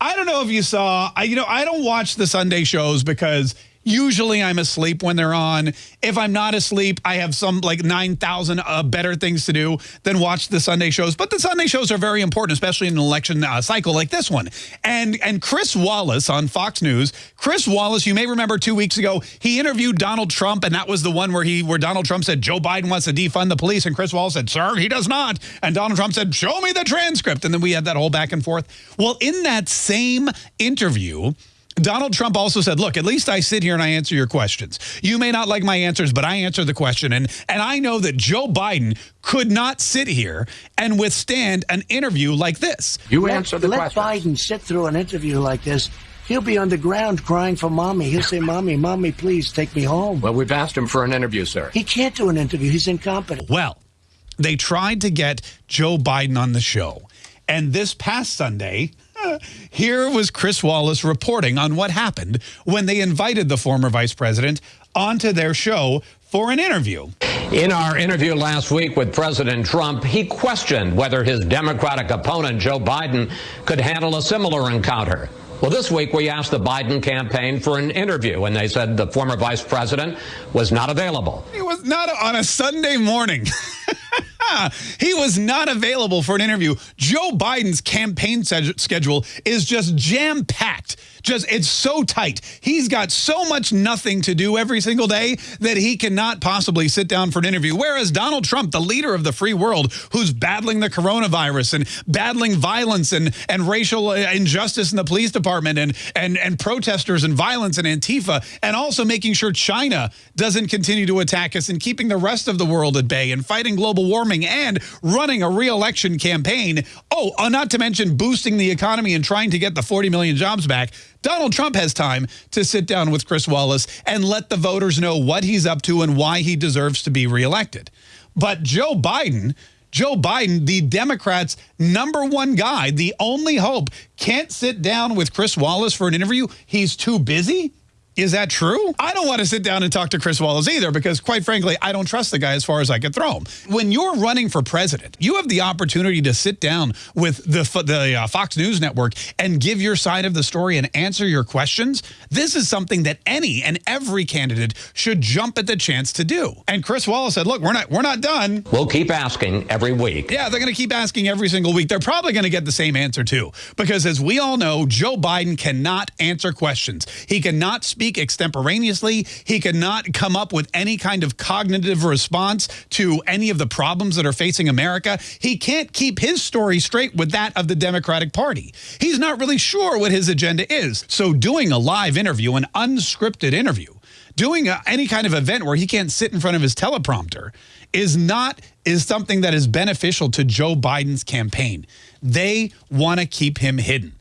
I don't know if you saw, I, you know, I don't watch the Sunday shows because Usually I'm asleep when they're on. If I'm not asleep, I have some like 9,000 uh, better things to do than watch the Sunday shows. But the Sunday shows are very important, especially in an election uh, cycle like this one. And and Chris Wallace on Fox News, Chris Wallace, you may remember two weeks ago, he interviewed Donald Trump, and that was the one where he where Donald Trump said Joe Biden wants to defund the police, and Chris Wallace said, sir, he does not. And Donald Trump said, show me the transcript. And then we had that whole back and forth. Well, in that same interview, Donald Trump also said, look, at least I sit here and I answer your questions. You may not like my answers, but I answer the question. And, and I know that Joe Biden could not sit here and withstand an interview like this. You let, answer the let question. Biden sit through an interview like this. He'll be on the ground crying for mommy. He'll say, mommy, mommy, please take me home. Well, we've asked him for an interview, sir. He can't do an interview. He's incompetent. Well, they tried to get Joe Biden on the show. And this past Sunday, here was Chris Wallace reporting on what happened when they invited the former vice president onto their show for an interview. In our interview last week with President Trump, he questioned whether his Democratic opponent, Joe Biden, could handle a similar encounter. Well, this week we asked the Biden campaign for an interview, and they said the former vice president was not available. He was not on a Sunday morning. he was not available for an interview. Joe Biden's campaign schedule is just jam-packed. Just, it's so tight. He's got so much nothing to do every single day that he cannot possibly sit down for an interview. Whereas Donald Trump, the leader of the free world, who's battling the coronavirus and battling violence and, and racial uh, injustice in the police department and, and, and protesters and violence and Antifa, and also making sure China doesn't continue to attack us and keeping the rest of the world at bay and fighting global warming and running a re-election campaign. Oh, uh, not to mention boosting the economy and trying to get the 40 million jobs back. Donald Trump has time to sit down with Chris Wallace and let the voters know what he's up to and why he deserves to be reelected. But Joe Biden, Joe Biden, the Democrats' number one guy, the only hope, can't sit down with Chris Wallace for an interview. He's too busy. Is that true? I don't want to sit down and talk to Chris Wallace either because, quite frankly, I don't trust the guy as far as I could throw him. When you're running for president, you have the opportunity to sit down with the, the uh, Fox News Network and give your side of the story and answer your questions. This is something that any and every candidate should jump at the chance to do. And Chris Wallace said, look, we're not, we're not done. We'll keep asking every week. Yeah, they're going to keep asking every single week. They're probably going to get the same answer, too. Because as we all know, Joe Biden cannot answer questions. He cannot speak speak extemporaneously. He cannot come up with any kind of cognitive response to any of the problems that are facing America. He can't keep his story straight with that of the Democratic Party. He's not really sure what his agenda is. So doing a live interview, an unscripted interview, doing a, any kind of event where he can't sit in front of his teleprompter is not is something that is beneficial to Joe Biden's campaign. They want to keep him hidden.